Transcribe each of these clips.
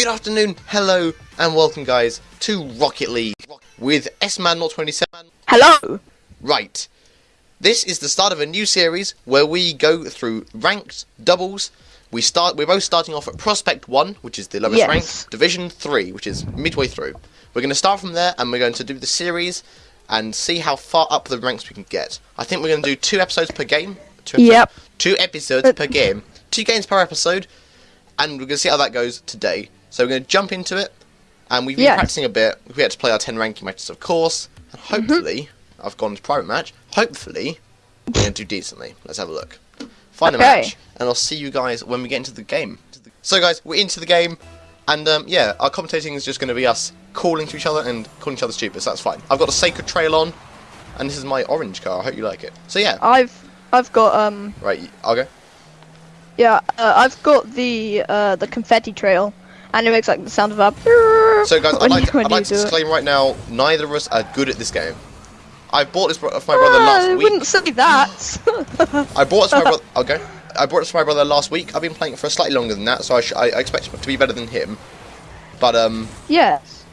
Good afternoon, hello, and welcome, guys, to Rocket League with S-Man027. Hello. Right. This is the start of a new series where we go through ranked doubles. We start. We're both starting off at Prospect One, which is the lowest Yes. rank, Division Three, which is midway through. We're going to start from there, and we're going to do the series and see how far up the ranks we can get. I think we're going to do two episodes per game. Two episodes, Yep. Two episodes Uh, per game. Two games per episode, and we're going to see how that goes today. So we're going to jump into it, and we've been Yes. practicing a bit. We had to play our ten ranking matches, of course, and Mm-hmm. hopefully, I've gone to private match. Hopefully, we're going to do decently. Let's have a look. Find a match, and I'll see you guys when we get into the game. So, guys, we're into the game, and um, yeah, our commentating is just going to be us calling to each other and calling each other stupid. So that's fine. I've got a Sacred Trail on, and this is my orange car. I hope you like it. So yeah, I've I've got um right, I'll go. Yeah uh, I've got the uh the confetti trail, and it makes like the sound of a. So, guys, I'd like you- to, when I'd like to do it. right now: neither of us are good at this game. I bought this for my brother last I week. wouldn't say that. I bought it to my brother. Okay. I brought it to my brother last week. I've been playing it for slightly longer than that, so I, sh- I, I expect to be better than him. But um, yes,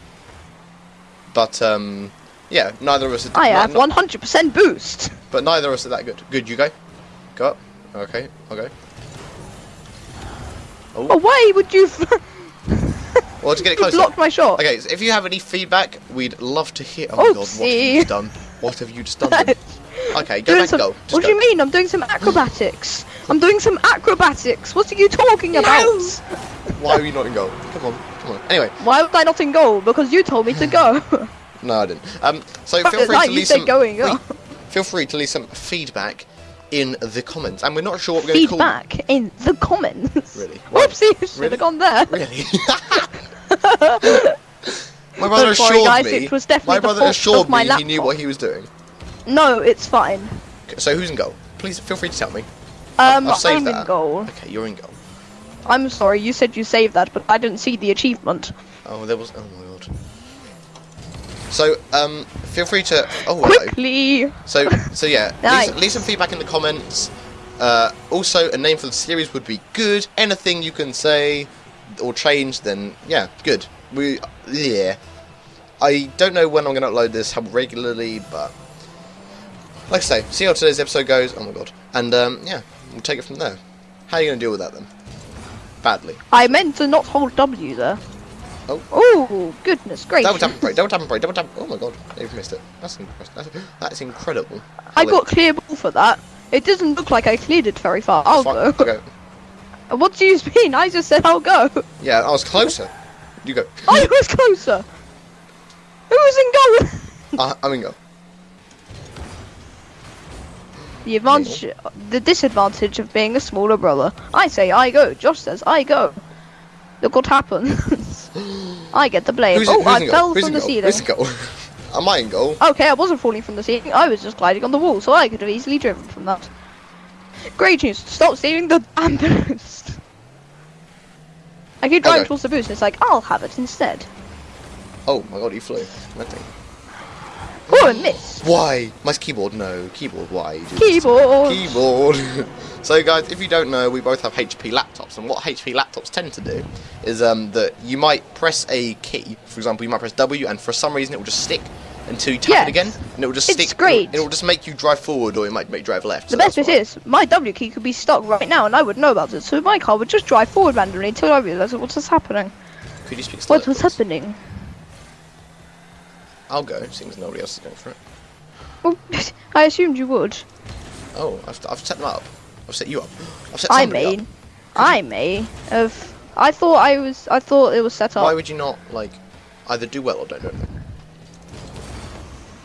but um, yeah, neither of us. Are, I have 100% boost. But neither of us are that good. Good, you go. Go up. Okay, I'll go. Oh, why would you? Well, to get it you closer. blocked my shot. Okay, so if you have any feedback, we'd love to hear. Oh my god, what have you done? What have you just done? Okay, go Doing back, some- go. Just what go. do you mean? I'm doing some acrobatics. I'm doing some acrobatics. What are you talking about? Why are you not in goal? Come on, come on. Anyway, Why was I not in goal? Because you told me to go. no, I didn't. Um, so feel free No, to leave some. going feel free to leave some feedback in the comments, and we're not sure what we're going to call. Feedback in the comments. Really? Why- Whoopsie, should really? have gone there. Really? my brother Don't worry, assured guys, me. it was definitely my brother fault assured me he knew what he was doing. No, it's fine. So who's in goal? Please feel free to tell me. Um, I'm that. in goal. Okay, you're in goal. I'm sorry, you said you saved that, but I didn't see the achievement. Oh, there was. Oh. So, um, feel free to. Oh, hello. Quickly! So, so yeah, Nice. leave, leave some feedback in the comments. Uh, also, a name for the series would be good. Anything you can say or change, then yeah, good. We, yeah. I don't know when I'm going to upload this, how regularly, but like I say, see how today's episode goes. Oh my god, and um, yeah, we'll take it from there. How are you going to deal with that then? Badly. I meant to not hold W there. Oh. Oh, goodness gracious. Double tap and pray, double tap and pray, double tap. Oh my god, they've missed it. That's impressive. That's, that's incredible. I got clear ball for that. It doesn't look like I cleared it very far. I'll go. Go. What do you mean? I just said I'll go. Yeah, I was closer. You go. I was closer. Who was in goal? Uh, I'm in go. The advantage, the disadvantage of being a smaller brother. I say I go. Josh says I go. Look what happens. I get the blame. Who's, oh, who's I fell from the ceiling. Who's in goal? Am I in goal? Okay, I wasn't falling from the ceiling. I was just gliding on the wall, so I could have easily driven from that. Great news. Stop stealing the damn boost. I keep driving Okay. towards the boost, and it's like I'll have it instead. Oh my god, you flew. Nothing. Oh, and miss. Why? My keyboard, no. Keyboard, why? this? Keyboard. Keyboard. so guys, if you don't know, we both have HP laptops, and what HP laptops tend to do is um, that you might press a key. For example, you might press W, and for some reason it will just stick until you tap Yes. it again, and it will just It's stick. great. It will just make you drive forward, or it might make you drive left. The so best bit is, my W key could be stuck right now, and I would know about it. So my car would just drive forward randomly until I realised what's just happening. Could you speak What was happening? I'll go, seeing as nobody else is going for it. Well, I assumed you would. Oh, I've, I've set them up. I've set you up. I've set I somebody up. mean, I may have. I thought I was. I thought it was set up. Why would you not like either do well or don't do anything?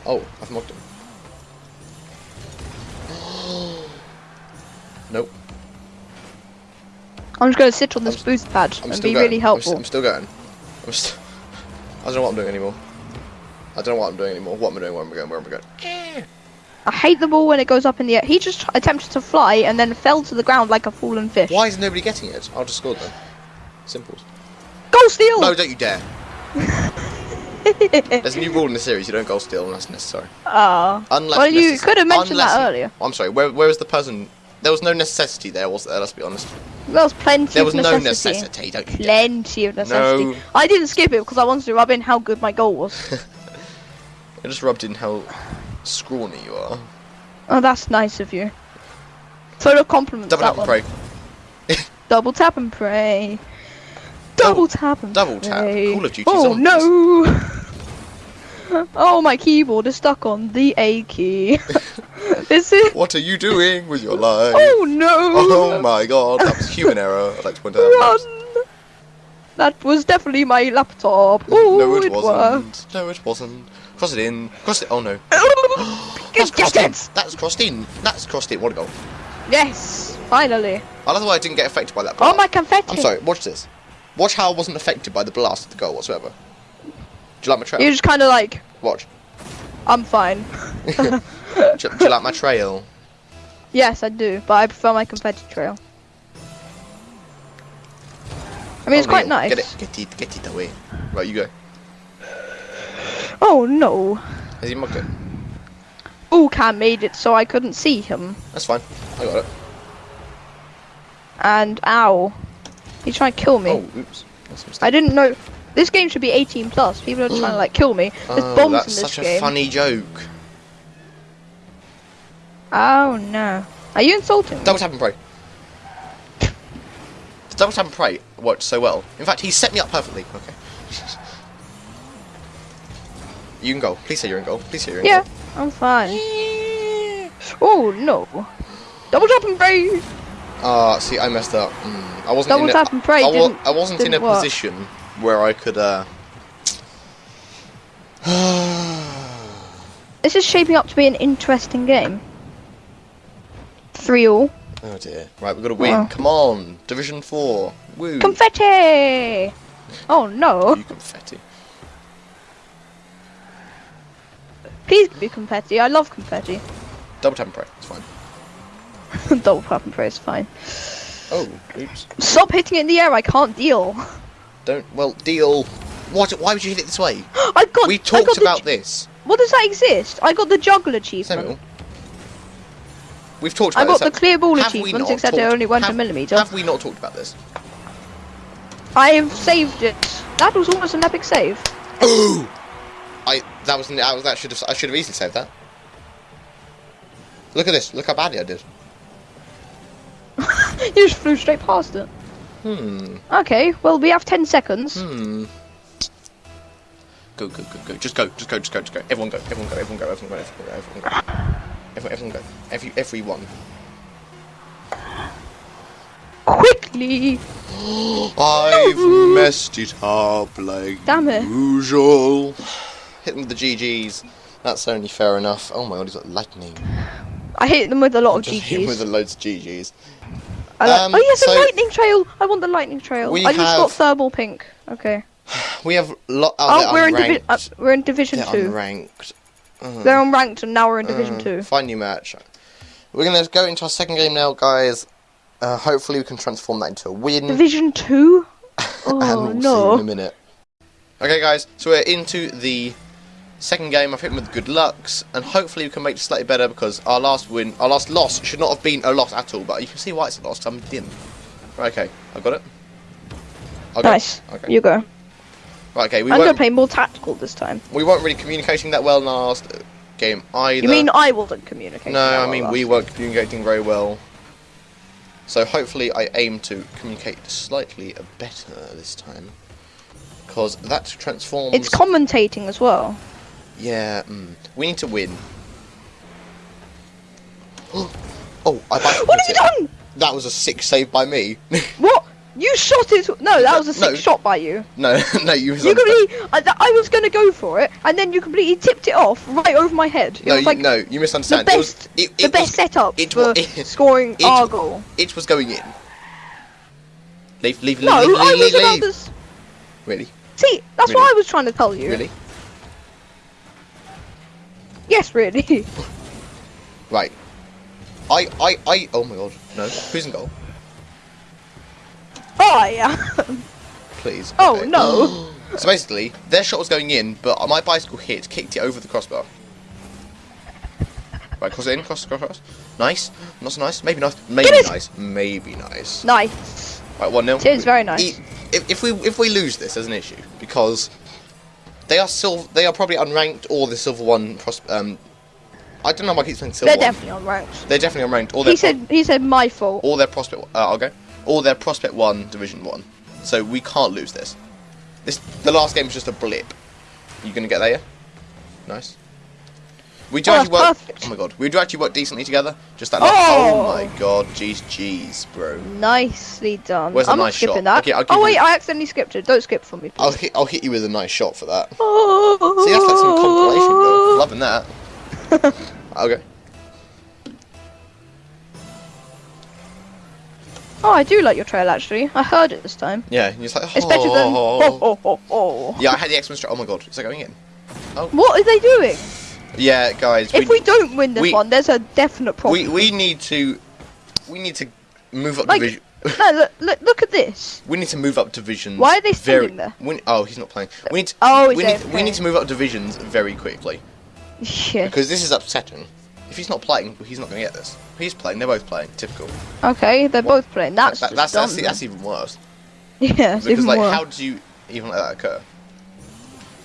Oh, I've mocked him. nope. I'm just gonna sit on this I'm boost pad I'm and be going. really I'm, helpful. st- I'm still going. I'm st- I don't know what I'm doing anymore. I don't know what I'm doing anymore. What am I doing? Where am I going? Where am I going? I hate the ball when it goes up in the air. He just attempted to fly and then fell to the ground like a fallen fish. Why is nobody getting it? I'll just score then. Simples. Goal steal! No, don't you dare. There's a new rule in the series. You don't goal steal unless necessary. Ah. Unless well, you could have mentioned that earlier. I'm sorry. Where, where was the person? There was no necessity there, was there? Let's be honest. There was plenty There was of no necessity. necessity, don't you? dare. Plenty of necessity. No. I didn't skip it because I wanted to rub in how good my goal was. I just rubbed in how scrawny you are. oh, that's nice of you. Full of compliments. Double tap and one. pray. Double tap and pray. Double tap and double tap. pray. Call of Duty Oh Zombies. no! oh, my keyboard is stuck on the A key. is it? What are you doing with your life? Oh no! Oh my god, that was human error. I'd like to point out. Run! That was definitely my laptop. Oh, no, it, it wasn't. worked. No, it wasn't. Cross it in. Cross it. Oh no. That's crossed in. it! That's crossed in. That's crossed in. What a goal. Yes, finally. I love the way I didn't get affected by that. Oh my confetti! I'm sorry. Watch this. Watch how I wasn't affected by the blast of the goal whatsoever. Do you like my trail? You're just kind of like, Watch. I'm fine. do, you- do you like my trail? Yes, I do, but I prefer my confetti trail. I mean, it's Oh, quite Neil, nice. Get it. Get it. Get it away. Right, you go. Oh no! Is he mugged it? Ball cam made it so I couldn't see him. That's fine. I got it. And ow, he tried to kill me. Oh, oops. That's. I didn't know. This game should be 18 plus. People are mm. trying to like kill me. There's Oh, bombs in this such a game. funny joke. Oh no! Are you insulting me? Double tap and pray. The double tap and pray worked so well. In fact, he set me up perfectly. Okay. You can go. Please say you're in goal. Please say you're in Yeah, goal. I'm fine. Oh no! Double tap and pray. Ah, see, I messed up. Mm, I wasn't Double in a, and pray I, didn't- I wasn't in a work. position where I could. uh... This is shaping up to be an interesting game. Three all. oh dear. Right, we've got to win. Come on, Division Four. Woo. Confetti! Oh no! You confetti. Please be confetti. I love confetti. Double tap and pray. It's fine. Double tap and pray is fine. Oh, oops. Stop hitting it in the air. I can't deal. Don't. Well, deal. What? Why would you hit it this way? I got. We I got talked about this. What does that exist? I got the juggle achievement. Samuel. We've talked I about got this. the clear ball Have achievement, except it talked- only went a have- millimeter. Have we not talked about this? I have saved it. That was almost an epic save. Ooh! I that was that was that should have I should have easily saved that. Look at this. Look how badly I did. you just flew straight past it. Hmm. Okay, well we have 10 seconds. Hmm. Go go go go. Just go. Just go. Just go. Just go. Everyone go. Everyone go. Everyone go. Everyone go. Everyone go. Everyone go. Everyone, everyone go. Every everyone. Quickly! I've messed it up like Damn it. usual. Hit them with the GGs. That's only fair enough. Oh my god, he's got lightning. I hit them with a lot of Just hit him with GGs. loads of GGs. Like- Um, oh yes, so- a lightning trail! I want the lightning trail. We I just got thermal pink. Okay. We have lot. Oh, Oh, we're in, divi- uh, we're in division they're 2. unranked. Uh, They're unranked and now we're in division uh, 2. Fine new match. We're gonna go into our second game now, guys. Uh, hopefully, we can transform that into a win. Division 2? and Oh we'll see in a minute. Okay, guys, so we're into the second game. I've hit him with good lucks, and hopefully we can make it slightly better because our last win, our last loss, should not have been a loss at all. But you can see why it's a loss. I'm dim. Right, okay, I've got it. I'll go. Nice. Okay. You go. Right, okay. We I'm gonna play more tactical this time. we weren't really communicating that well in our last uh, game either. You mean I wasn't communicating? No, I mean we weren't communicating very well. So hopefully I aim to communicate slightly better this time. Because that transforms... It's commentating as well. Yeah, mm, we need to win. oh, I What have you it. done? That was a sick save by me. What? You shot it? No, that was a sick No. shot by you. no, no, you. You completely. I, I was gonna go for it, and then you completely tipped it off right over my head. It No, was you, like no, you the misunderstand. It was- best, it- the it best setup it for it- scoring it- our goal. It was going in. Leave, leave, leave, No, leave, I was leave, about leave. Really, See, that's Really? what I was trying to tell you. really. Yes, really. Right. I, I, I. Oh my god. No. Who's in goal? oh yeah. Please. Oh, Okay. no. so basically, their shot was going in, but my bicycle hit, kicked it over the crossbar. Right, cross it in, cross, cross, cross. Nice. Not so nice. Maybe nice. Maybe nice. Maybe nice. Nice. Right, one 0 It is very nice. If, if we if we lose this, there's an issue because they are silver. They are probably unranked or the silver one. Pros- um, I don't know why I keep saying silver. They're one. definitely unranked. They're definitely unranked. Or He said he said my fault. or their prospect. Uh, I'll go. Or their prospect one, division one. So we can't lose this. This the last game is just a blip. You gonna get there? Yeah. Nice. We do Oh, actually work. perfect. Oh my god, we do actually work decently together. Just that. Oh! oh my god, jeez, jeez, bro. Nicely done. Where's the I'm nice shot? that. Okay, I'll oh wait, you- I accidentally skipped it. Don't skip for me, I'll hit. I'll hit you with a nice shot for that. Oh, See, that's like some compilation though. Loving that. okay. Oh, I do like your trail actually. I heard it this time. Yeah, and you're just like. It's better than. "Oh." Oh, oh, oh, oh. Yeah, I had the X-Men. Oh my god, is that going in? Oh. What are they doing? Yeah, guys. If we don't win this we- one, there's a definite problem. we we need to we need to move up Like- division. no, look, look, look at this. We need to move up divisions. Why are they very, standing there? We, oh, he's not playing. We need to, Oh, we, need, we need to move up divisions very quickly Yeah. because this is upsetting. If he's not playing, he's not going to get this. He's playing. They're both playing. Typical. Okay, they're both playing. That's That- just that's that's, that's even worse. yeah, Because even like, worse. how do you even let that occur?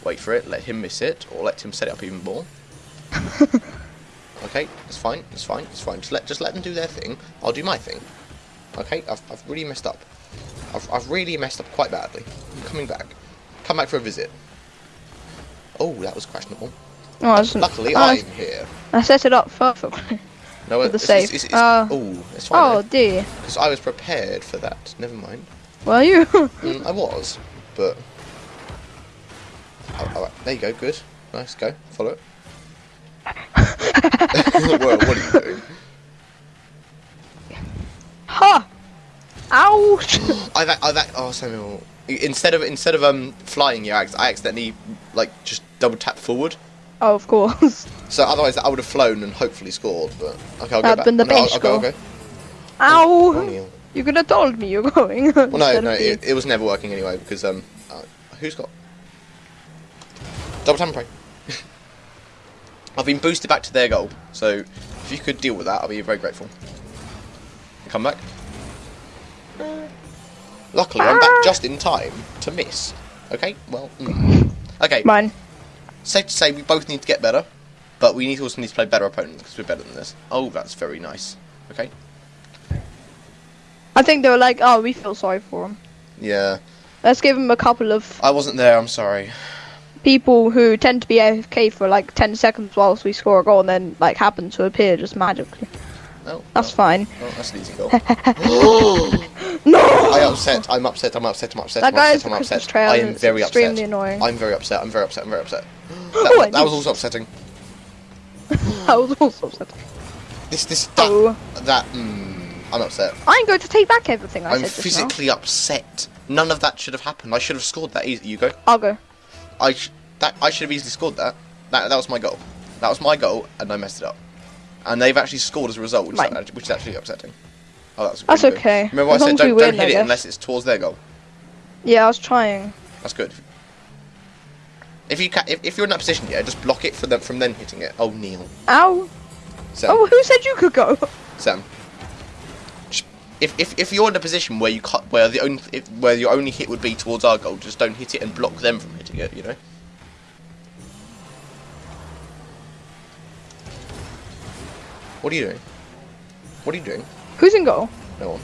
Wait for it. Let him miss it, or let him set it up even more. okay, it's fine. It's fine. It's fine. Just let just let them do their thing. I'll do my thing. Okay, I've, I've really messed up. I've, I've really messed up quite badly. I'm coming back. Come back for a visit. Oh, that was questionable. Oh, I, Luckily, I, I'm here. I set it up perfectly. No, With the it's, save. It's, it's, it's, Uh, oh, it's Oh dear. Because I was prepared for that. Never mind. Well, you. Mm, I was, but. Oh, alright, there you go, good. Nice, go, follow it. Well, what are you doing? ha! Ouch! I've, I've, oh, Samuel. Instead of instead of um flying you, I I accidentally like just double tap forward. oh, of course. So otherwise, I would have flown and hopefully scored. But okay, I'll go That'd back. been the no, I'll, best I'll go, I'll go. Ow! O'Neal. You could have told me you're going. Well, no, no, it, it was never working anyway because um, uh, who's got double tap and pray? I've been boosted back to their goal, so if you could deal with that, I'll be very grateful. Come back. Luckily, I'm back just in time to miss. Okay, well, mm. okay. Mine. Safe to say, we both need to get better, but we need also need to play better opponents because we're better than this. Oh, that's very nice. Okay. I think they were like, oh, we feel sorry for him. Yeah, Let's give him a couple of I wasn't there. I'm sorry. People who tend to be AFK for like 10 seconds whilst we score a goal and then like happen to appear just magically. No, That's oh, fine. Oh, that's an easy goal. No! I upset. I'm upset. I'm upset. I'm upset. That I'm guy upset. I'm upset. trail. I am very extremely upset. annoying. I'm very upset. I'm very upset. I'm very upset. Oh, That, I that was also upsetting. that was also upsetting. This, this, that, Oh. that. Mm, I'm upset. I'm going to take back everything I I'm said now. physically upset. None of that should have happened. I should have scored that easy. You go. I'll go. I sh- that I should have easily scored that. That that was my goal. That was my goal, and I messed it up. And they've actually scored as a result, which, is, which is actually upsetting. Oh, that's That's good. okay. Remember, As I said don't, don't hit it unless it's towards their goal. Yeah, I was trying. That's good. If you ca- if, if you're in that position, yeah, just block it for them from then hitting it. Oh, Neil, Ow! Sam, Oh, who said you could go? Sam. Just- If, if, if you're in a position where you cut where the only if, where your only hit would be towards our goal, just don't hit it and block them from hitting it. You know. What are you doing? What are you doing? Who's in goal? No one.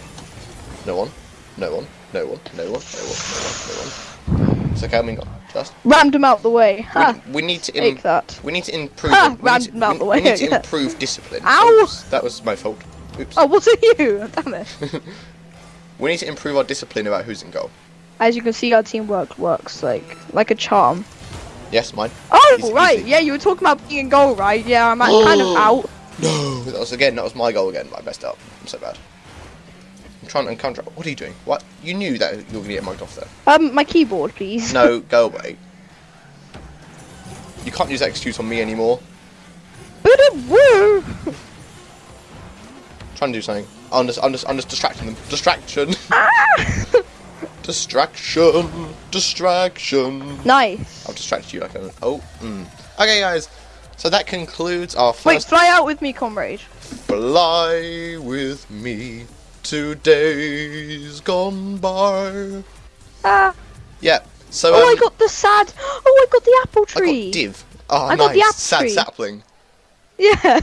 No one. No one. No one. No one. No one. No one. No one. It's okay. I'm in goal. Just. Rammed him out the way. Ha! We, we need to. Take that. we need to improve. Ha, we, need rammed to, him out we- the we need to yeah. improve discipline. Ow! Oops, that was my fault. Oops. Oh, was it you? Damn it. We need to improve our discipline about who's in goal. As you can see, our teamwork works like like a charm. Yes, mine. Oh, Easy, right. easy. Yeah, you were talking about being in goal, right? Yeah, I'm kind of out. No, that was again. That was my goal again. I messed up. I'm so bad. I'm trying to encounter. What are you doing? What? You knew that you were gonna get mugged off there. Um, my keyboard, please. No, go away. You can't use excuse on me anymore. Woo! trying to do something. I'm just, I'm just, I'm just distracting them. Distraction. Ah! Distraction. Distraction. nice. I'll distract you like a. Oh. Mm. Okay, guys. So that concludes our first... Wait, fly out with me, comrade. Fly with me to days gone by. Ah. Yeah. So Oh, um, I got the sad. Oh, I got the apple tree. I got div. Oh, I nice. got the apple Sad tree. sapling. Yeah.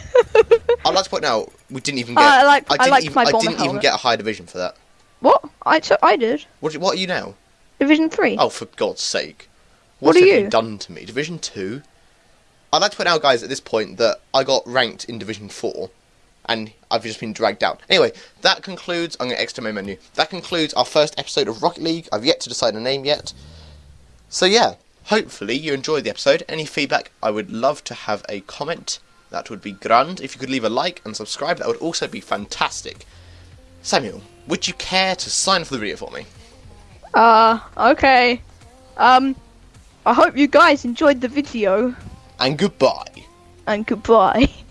I'd like to point out we didn't even Uh, get. I like- I didn't like even, my I didn't even get a high division for that. what? I so I did. What, what are you now? Division three. Oh, for God's sake! What What, are have you you? done to me? Division two. I'd like to point out, guys, at this point that I got ranked in Division four, and I've just been dragged down. Anyway, that concludes. I'm going to exit my menu. That concludes our first episode of Rocket League. I've yet to decide a name yet. So yeah, hopefully you enjoyed the episode. Any feedback, I would love to have a comment. That would be grand. If you could leave a like and subscribe, that would also be fantastic. Samuel, would you care to sign for the video for me? Uh, okay. Um, I hope you guys enjoyed the video, And goodbye. and goodbye.